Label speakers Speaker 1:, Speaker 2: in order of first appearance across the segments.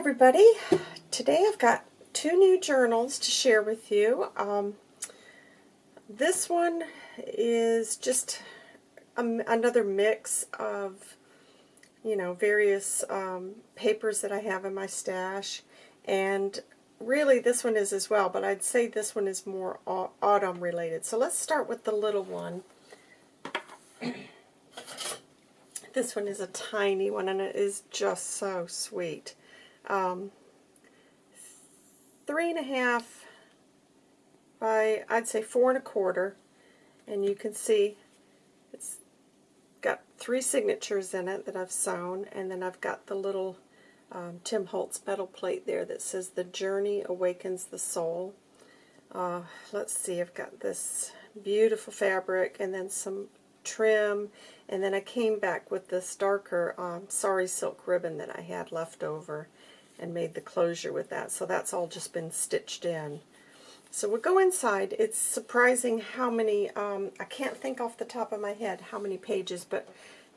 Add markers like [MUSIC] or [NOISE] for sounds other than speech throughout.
Speaker 1: everybody. Today I've got two new journals to share with you. Um, this one is just a, another mix of, you know, various um, papers that I have in my stash. And really this one is as well, but I'd say this one is more autumn related. So let's start with the little one. [CLEARS THROAT] this one is a tiny one and it is just so sweet um, three and a half by, I'd say four and a quarter. And you can see it's got three signatures in it that I've sewn. And then I've got the little um, Tim Holtz metal plate there that says, The Journey Awakens the Soul. Uh, let's see, I've got this beautiful fabric and then some trim and then I came back with this darker um, sari silk ribbon that I had left over and made the closure with that. So that's all just been stitched in. So we'll go inside. It's surprising how many, um, I can't think off the top of my head how many pages, but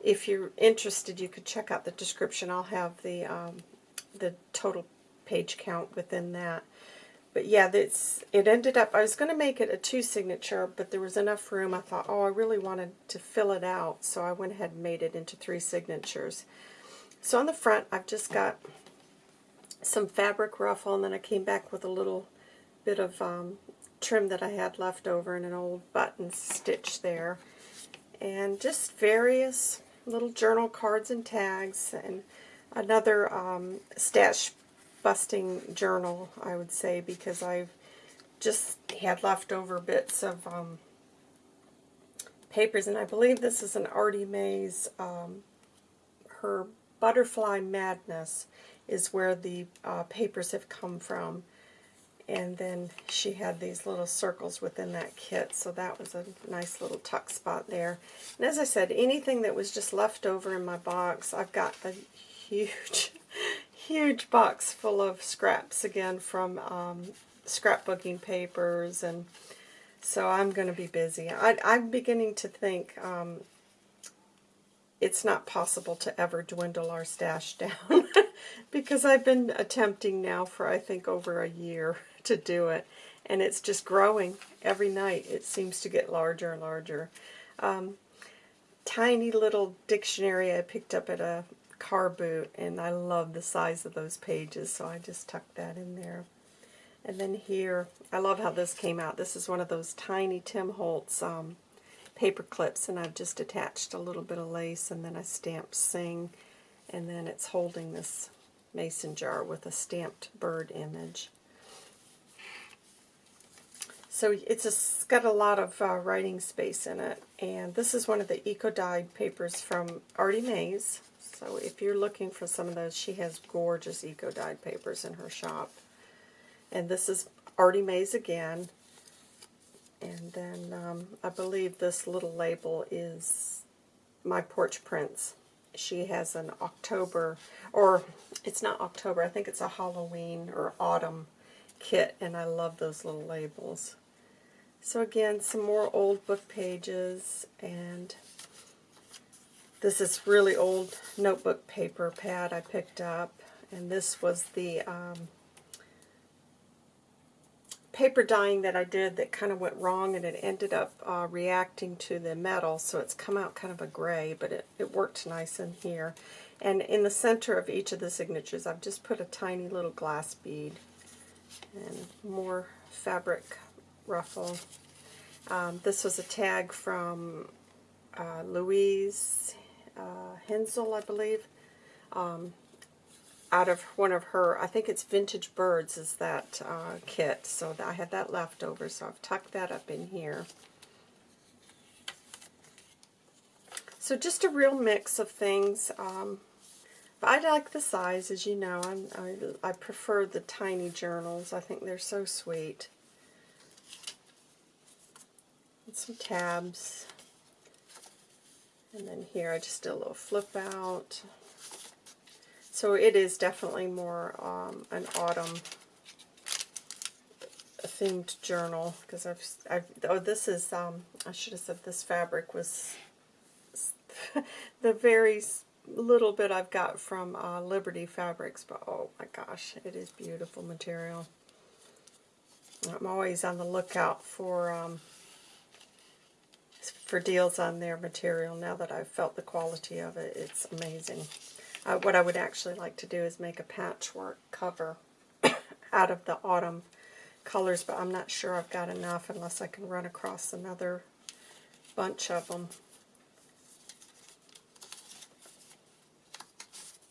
Speaker 1: if you're interested, you could check out the description. I'll have the, um, the total page count within that. But yeah, it's, it ended up, I was going to make it a two signature, but there was enough room. I thought, oh, I really wanted to fill it out, so I went ahead and made it into three signatures. So on the front, I've just got some fabric ruffle, and then I came back with a little bit of um, trim that I had left over and an old button stitch there. And just various little journal cards and tags, and another um, stash busting journal, I would say, because I've just had leftover bits of um, papers, and I believe this is an Artie Mays, um, her Butterfly Madness, is where the uh, papers have come from. And then she had these little circles within that kit, so that was a nice little tuck spot there. And as I said, anything that was just left over in my box, I've got a huge, [LAUGHS] huge box full of scraps again from um, scrapbooking papers, and so I'm going to be busy. I, am beginning to think um, it's not possible to ever dwindle our stash [LAUGHS] down because I've been attempting now for I think over a year [LAUGHS] to do it and it's just growing every night. It seems to get larger and larger. Um, tiny little dictionary I picked up at a car boot and I love the size of those pages so I just tucked that in there. And then here I love how this came out. This is one of those tiny Tim Holtz um, paper clips and I've just attached a little bit of lace and then I stamped sing and then it's holding this mason jar with a stamped bird image. So it's, a, got a lot of uh, writing space in it, and this is one of the eco-dyed papers from Artie Mays. So if you're looking for some of those, she has gorgeous eco-dyed papers in her shop. And this is Artie Mays again. And then um, I believe this little label is My Porch Prints she has an October, or it's not October, I think it's a Halloween or autumn kit, and I love those little labels. So again, some more old book pages, and this is really old notebook paper pad I picked up, and this was the um, paper dyeing that I did that kind of went wrong and it ended up uh, reacting to the metal so it's come out kind of a gray but it, it worked nice in here. And in the center of each of the signatures I've just put a tiny little glass bead and more fabric ruffle. Um, this was a tag from uh, Louise uh, Hensel I believe. Um, out of one of her, I think it's Vintage Birds is that uh, kit. So I had that left over, so I've tucked that up in here. So just a real mix of things. Um, I like the size, as you know. I, I prefer the tiny journals. I think they're so sweet. And some tabs. And then here I just did a little flip out. So it is definitely more um, an autumn themed journal because I've, I've, oh this is um, I should have said this fabric was [LAUGHS] the very little bit I've got from uh, Liberty Fabrics, but oh my gosh, it is beautiful material. I'm always on the lookout for um, for deals on their material. Now that I've felt the quality of it, it's amazing. Uh, what I would actually like to do is make a patchwork cover [COUGHS] out of the autumn colors, but I'm not sure I've got enough unless I can run across another bunch of them.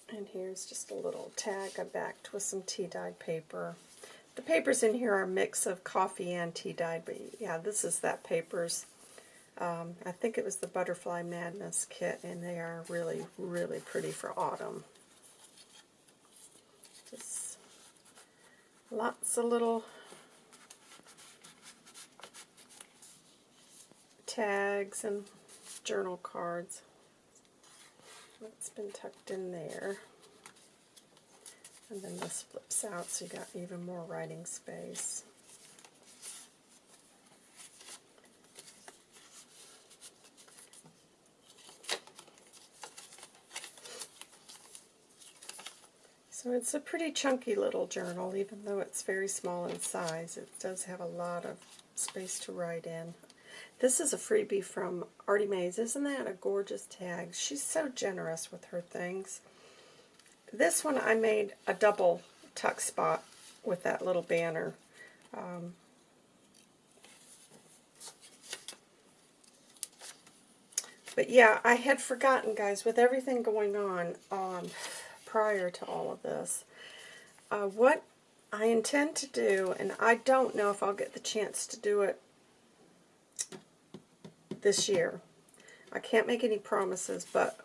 Speaker 1: And here's just a little tag I backed with some tea-dyed paper. The papers in here are a mix of coffee and tea-dyed, but yeah, this is that paper's. Um, I think it was the Butterfly Madness kit, and they are really, really pretty for autumn. Just lots of little tags and journal cards. That's been tucked in there. And then this flips out so you got even more writing space. So it's a pretty chunky little journal, even though it's very small in size. It does have a lot of space to write in. This is a freebie from Artie Mays. Isn't that a gorgeous tag? She's so generous with her things. This one I made a double tuck spot with that little banner. Um, but yeah, I had forgotten, guys, with everything going on um, prior to all of this, uh, what I intend to do, and I don't know if I'll get the chance to do it this year. I can't make any promises, but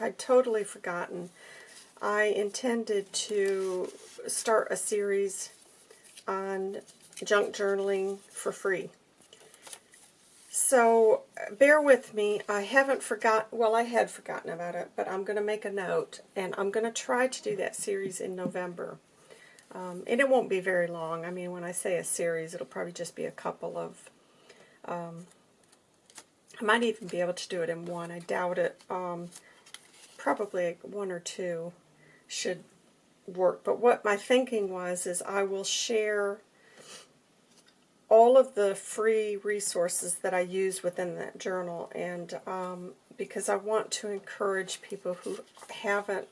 Speaker 1: I'd totally forgotten. I intended to start a series on junk journaling for free. So bear with me. I haven't forgotten, well, I had forgotten about it, but I'm going to make a note, and I'm going to try to do that series in November. Um, and it won't be very long. I mean, when I say a series, it'll probably just be a couple of um, I might even be able to do it in one. I doubt it. Um, probably one or two should work. But what my thinking was is I will share all of the free resources that I use within that journal and um, because I want to encourage people who haven't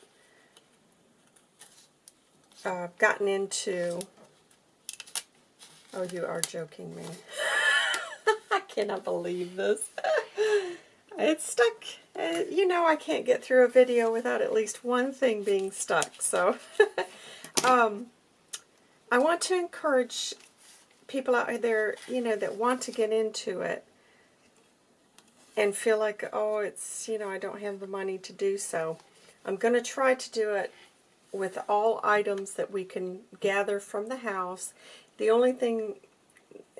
Speaker 1: uh, gotten into oh you are joking me [LAUGHS] I cannot believe this it's stuck. Uh, you know I can't get through a video without at least one thing being stuck. So [LAUGHS] um, I want to encourage people out there, you know, that want to get into it and feel like, oh, it's, you know, I don't have the money to do so. I'm going to try to do it with all items that we can gather from the house. The only thing,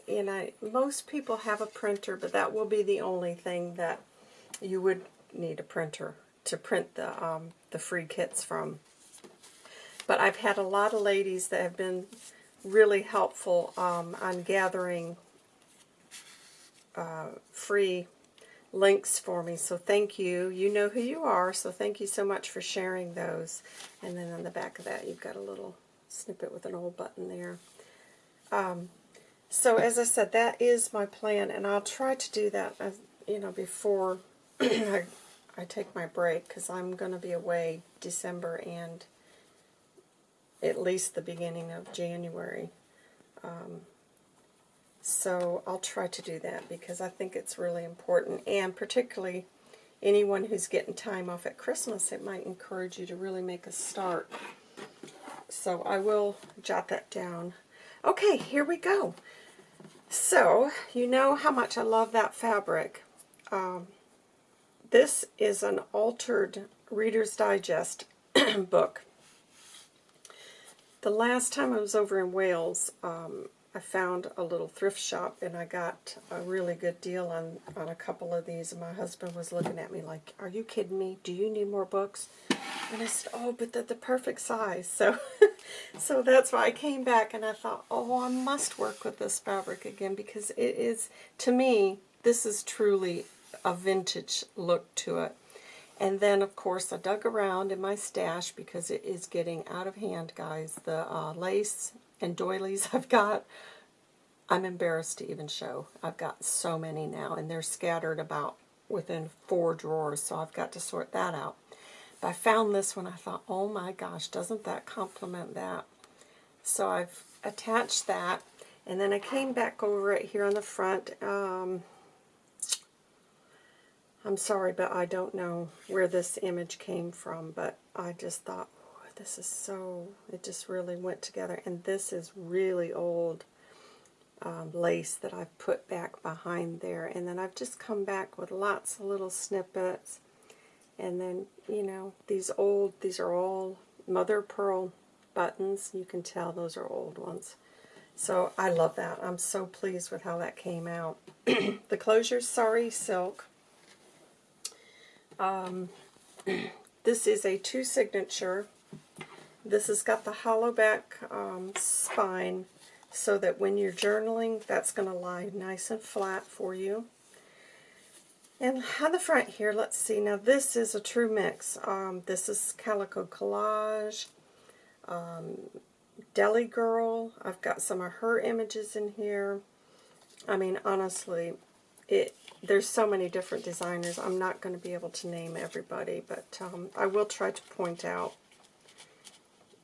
Speaker 1: you know, most people have a printer, but that will be the only thing that you would need a printer to print the, um, the free kits from. But I've had a lot of ladies that have been really helpful um, on gathering uh, free links for me. So thank you. You know who you are, so thank you so much for sharing those. And then on the back of that, you've got a little snippet with an old button there. Um, so as I said, that is my plan, and I'll try to do that, uh, you know, before [CLEARS THROAT] I, I take my break because I'm going to be away December and at least the beginning of January. Um, so I'll try to do that because I think it's really important. And particularly anyone who's getting time off at Christmas, it might encourage you to really make a start. So I will jot that down. Okay, here we go. So, you know how much I love that fabric. Um, this is an altered Reader's Digest [CLEARS THROAT] book. The last time I was over in Wales, um, I found a little thrift shop and I got a really good deal on, on a couple of these. And my husband was looking at me like, are you kidding me? Do you need more books? And I said, oh, but they're the perfect size. So, [LAUGHS] so that's why I came back and I thought, oh, I must work with this fabric again because it is, to me, this is truly a vintage look to it. And then, of course, I dug around in my stash because it is getting out of hand, guys. The uh, lace and doilies [LAUGHS] I've got, I'm embarrassed to even show. I've got so many now, and they're scattered about within four drawers, so I've got to sort that out. But I found this one, I thought, oh my gosh, doesn't that complement that? So I've attached that, and then I came back over it here on the front. Um, I'm sorry, but I don't know where this image came from, but I just thought, this is so, it just really went together. And this is really old um, lace that I've put back behind there. And then I've just come back with lots of little snippets. And then, you know, these old, these are all mother pearl buttons. You can tell those are old ones. So I love that. I'm so pleased with how that came out. [CLEARS THROAT] the closure's Sari Silk. Um, [CLEARS THROAT] this is a two signature. This has got the hollow back um, spine so that when you're journaling, that's going to lie nice and flat for you. And on the front here, let's see. Now this is a true mix. Um, this is Calico Collage, um, Deli Girl. I've got some of her images in here. I mean, honestly, it there's so many different designers. I'm not going to be able to name everybody, but um, I will try to point out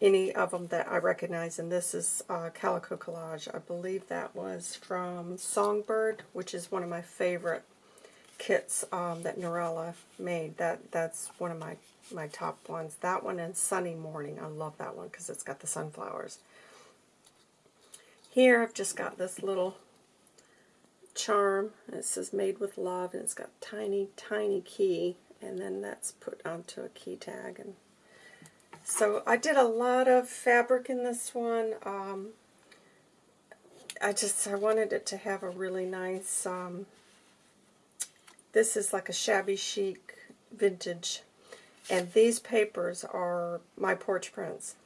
Speaker 1: any of them that I recognize. And this is uh, Calico Collage. I believe that was from Songbird, which is one of my favorite kits um, that Norella made. That That's one of my, my top ones. That one and Sunny Morning. I love that one because it's got the sunflowers. Here I've just got this little charm. It says made with love, and it's got tiny, tiny key, and then that's put onto a key tag. And so I did a lot of fabric in this one. Um, I just I wanted it to have a really nice. Um, this is like a shabby chic vintage, and these papers are my porch prints.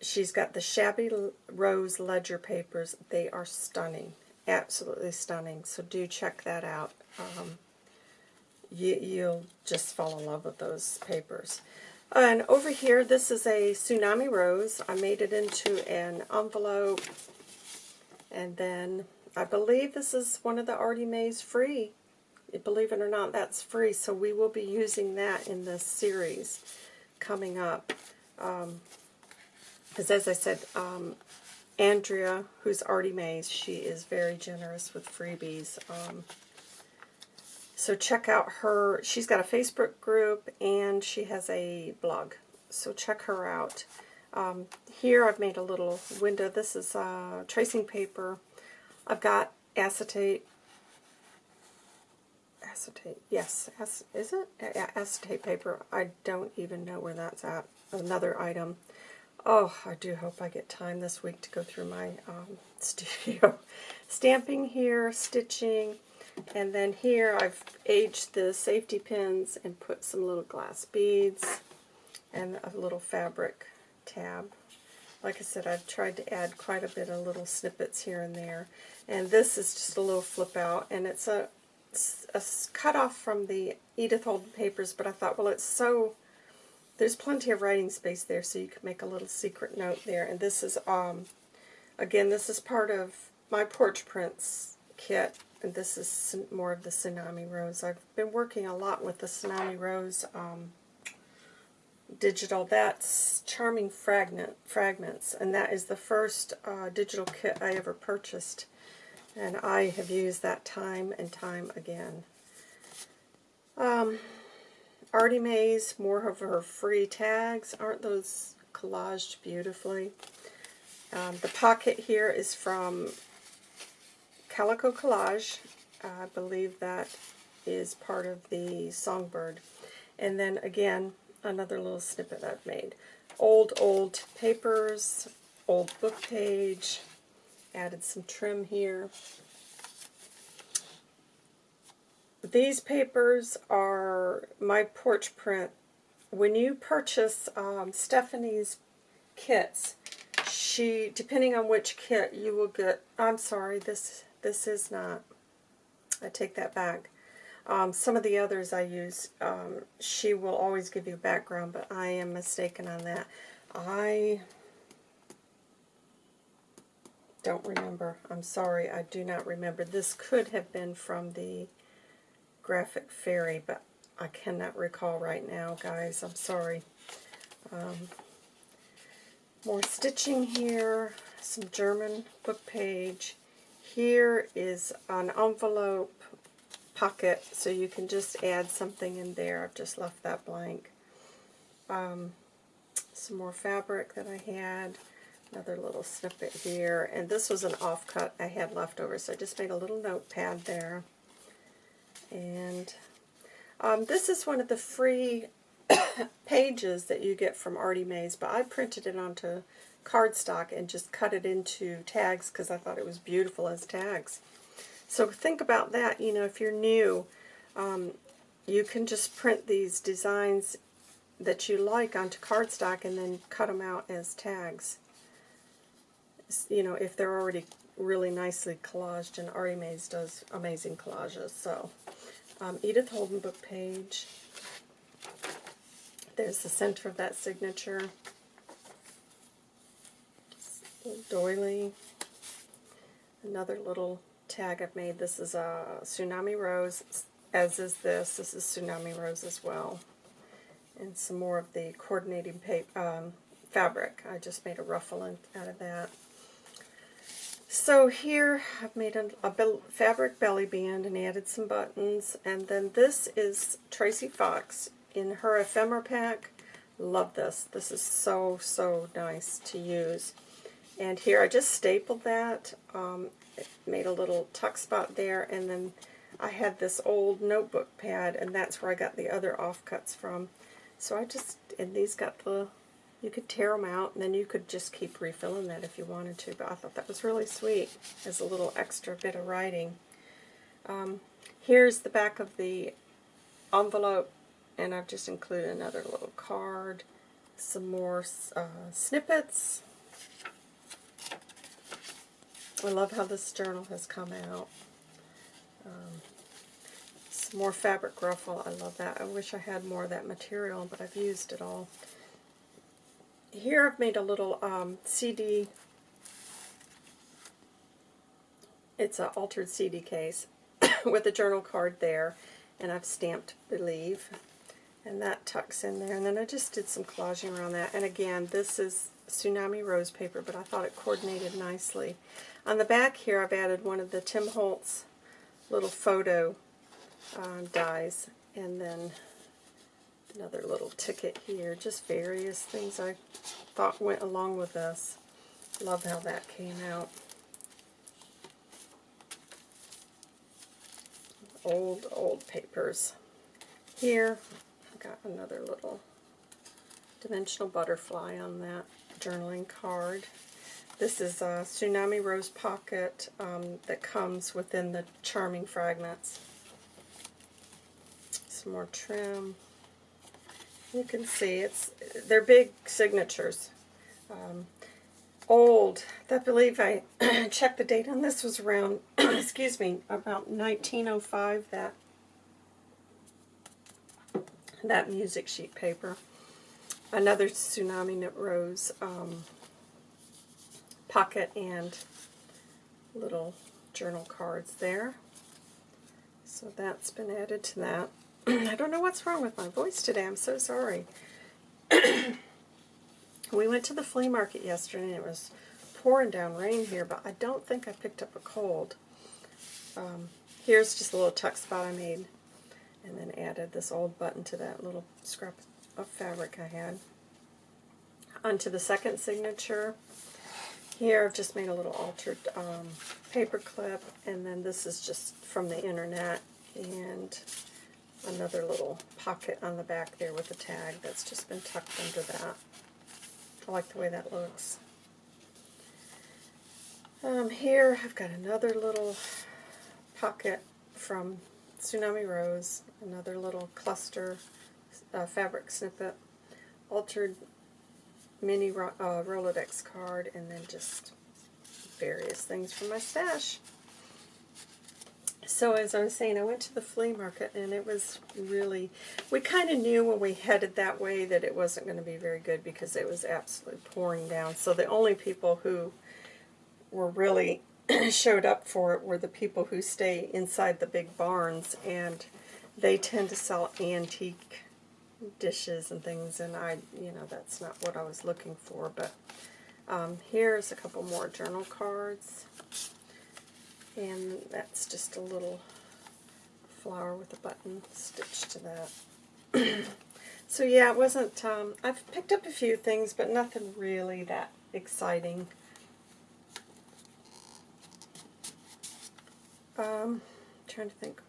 Speaker 1: She's got the Shabby Rose Ledger papers. They are stunning absolutely stunning. So do check that out. Um, you, you'll just fall in love with those papers. And over here, this is a Tsunami Rose. I made it into an envelope. And then I believe this is one of the Artie Mays free. Believe it or not, that's free. So we will be using that in this series coming up. Because um, as I said, um, Andrea, who's Artie Mae's, she is very generous with freebies. Um, so check out her, she's got a Facebook group and she has a blog. So check her out. Um, here I've made a little window. This is uh, tracing paper. I've got acetate. Acetate, yes, is it? Acetate paper. I don't even know where that's at. Another item. Oh, I do hope I get time this week to go through my um, [LAUGHS] studio. Stamping here, stitching, and then here I've aged the safety pins and put some little glass beads and a little fabric tab. Like I said, I've tried to add quite a bit of little snippets here and there. And this is just a little flip out, and it's a, a cut off from the Edith Holden papers, but I thought, well, it's so there's plenty of writing space there, so you can make a little secret note there. And this is, um, again, this is part of my Porch Prints kit, and this is more of the Tsunami Rose. I've been working a lot with the Tsunami Rose um, digital. That's Charming Fragment, Fragments, and that is the first uh, digital kit I ever purchased. And I have used that time and time again. Um, Artie Mae's, more of her free tags. Aren't those collaged beautifully? Um, the pocket here is from Calico Collage. I believe that is part of the Songbird. And then again, another little snippet I've made. Old, old papers, old book page, added some trim here. These papers are my porch print. When you purchase um, Stephanie's kits, she, depending on which kit, you will get, I'm sorry, this, this is not, I take that back. Um, some of the others I use, um, she will always give you a background, but I am mistaken on that. I don't remember. I'm sorry, I do not remember. This could have been from the Graphic Fairy, but I cannot recall right now, guys. I'm sorry. Um, more stitching here, some German book page. Here is an envelope pocket, so you can just add something in there. I've just left that blank. Um, some more fabric that I had. Another little snippet here. And this was an offcut I had left over, so I just made a little notepad there. And um, this is one of the free [COUGHS] pages that you get from Artie Mays, but I printed it onto cardstock and just cut it into tags because I thought it was beautiful as tags. So think about that, you know, if you're new, um, you can just print these designs that you like onto cardstock and then cut them out as tags. You know, if they're already really nicely collaged, and Artie Mays does amazing collages. So, um, Edith Holden book page. There's the center of that signature. Doily. Another little tag I've made. This is a Tsunami Rose, as is this. This is Tsunami Rose as well. And some more of the coordinating paper, um, fabric. I just made a ruffle out of that. So here I've made a, a fabric belly band and added some buttons. And then this is Tracy Fox in her ephemera pack. Love this. This is so, so nice to use. And here I just stapled that, um, made a little tuck spot there, and then I had this old notebook pad, and that's where I got the other offcuts from. So I just, and these got the, you could tear them out, and then you could just keep refilling that if you wanted to, but I thought that was really sweet as a little extra bit of writing. Um, here's the back of the envelope, and I've just included another little card, some more uh, snippets, I love how this journal has come out. Um, some more fabric ruffle. I love that. I wish I had more of that material, but I've used it all. Here I've made a little um, CD. It's an altered CD case [COUGHS] with a journal card there, and I've stamped Believe, and that tucks in there. And then I just did some collaging around that. And again, this is Tsunami Rose paper, but I thought it coordinated nicely. On the back here, I've added one of the Tim Holtz little photo uh, dies, and then another little ticket here. Just various things I thought went along with this. Love how that came out. Old, old papers. Here, I've got another little dimensional butterfly on that journaling card. This is a Tsunami Rose Pocket um, that comes within the Charming Fragments. Some more trim. You can see it's they're big signatures. Um, old. I believe I [CLEARS THROAT] checked the date on this was around, [CLEARS THROAT] excuse me, about 1905. That that music sheet paper another Tsunami Knit Rose um, pocket and little journal cards there. So that's been added to that. [CLEARS THROAT] I don't know what's wrong with my voice today. I'm so sorry. [CLEARS THROAT] we went to the flea market yesterday and it was pouring down rain here, but I don't think I picked up a cold. Um, here's just a little tuck spot I made and then added this old button to that little scrap of fabric I had. Onto the second signature. Here I've just made a little altered um, paper clip, and then this is just from the internet, and another little pocket on the back there with a tag that's just been tucked under that. I like the way that looks. Um, here I've got another little pocket from Tsunami Rose, another little cluster uh, fabric snippet, altered mini uh, Rolodex card, and then just various things from my stash. So as I was saying, I went to the flea market and it was really, we kind of knew when we headed that way that it wasn't going to be very good because it was absolutely pouring down. So the only people who were really [CLEARS THROAT] showed up for it were the people who stay inside the big barns and they tend to sell antique dishes and things and I, you know, that's not what I was looking for. But um, here's a couple more journal cards. And that's just a little flower with a button stitched to that. [CLEARS THROAT] so yeah, it wasn't, um, I've picked up a few things, but nothing really that exciting. Um, trying to think.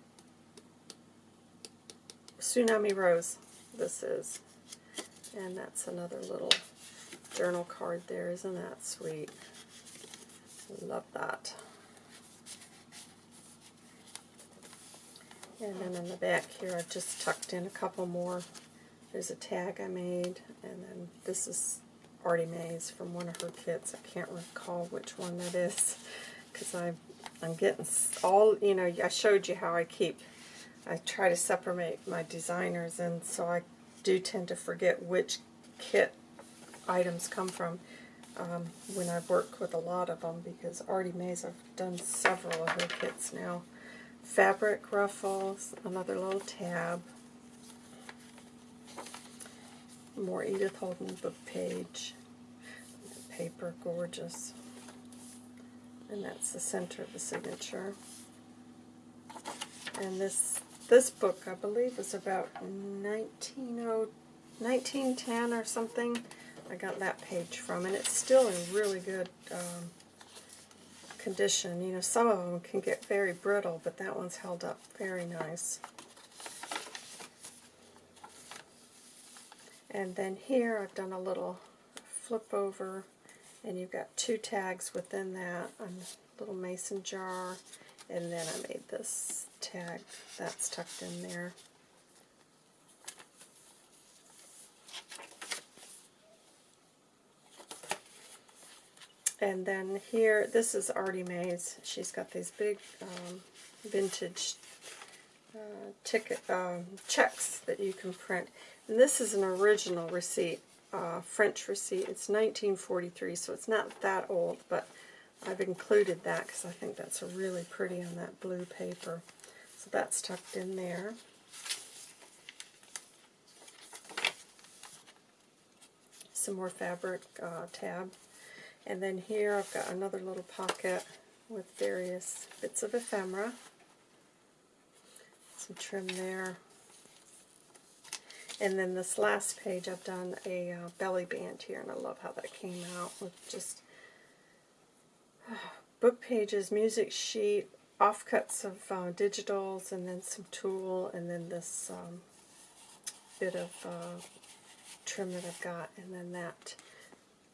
Speaker 1: Tsunami Rose, this is. And that's another little journal card there. Isn't that sweet? Love that. And then in the back here, I've just tucked in a couple more. There's a tag I made, and then this is Artie Mays from one of her kits. I can't recall which one that is, because I'm, getting all, you know, I showed you how I keep, I try to separate my designers, and so I do tend to forget which kit items come from um, when I work with a lot of them, because Artie Mays, I've done several of her kits now fabric ruffles, another little tab, more Edith Holden book page, paper, gorgeous, and that's the center of the signature. And this this book, I believe, was about 1910 or something. I got that page from, and it's still in really good um, condition. You know, some of them can get very brittle, but that one's held up very nice. And then here I've done a little flip over, and you've got two tags within that, a little mason jar, and then I made this tag that's tucked in there. And then here, this is Artie Mae's. She's got these big um, vintage uh, ticket um, checks that you can print. And this is an original receipt, uh, French receipt. It's 1943, so it's not that old, but I've included that because I think that's really pretty on that blue paper. So that's tucked in there. Some more fabric uh, tab and then here I've got another little pocket with various bits of ephemera. Some trim there. And then this last page I've done a uh, belly band here, and I love how that came out with just uh, [SIGHS] book pages, music sheet, offcuts of uh, digitals, and then some tulle, and then this um, bit of uh, trim that I've got, and then that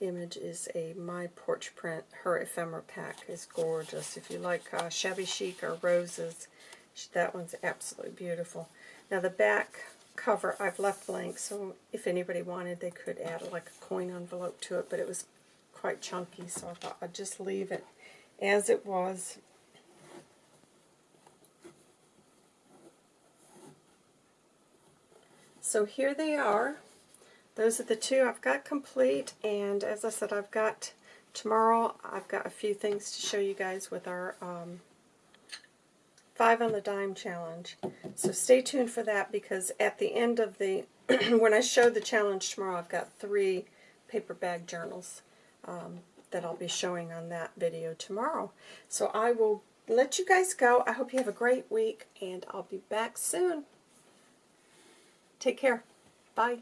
Speaker 1: image is a My Porch Print. Her ephemera pack is gorgeous. If you like uh, shabby chic or roses, that one's absolutely beautiful. Now the back cover I've left blank, so if anybody wanted, they could add like a coin envelope to it, but it was quite chunky, so I thought I'd just leave it as it was. So here they are those are the two I've got complete, and as I said, I've got tomorrow, I've got a few things to show you guys with our um, five on the dime challenge. So stay tuned for that because at the end of the, [CLEARS THROAT] when I show the challenge tomorrow, I've got three paper bag journals um, that I'll be showing on that video tomorrow. So I will let you guys go. I hope you have a great week, and I'll be back soon. Take care. Bye.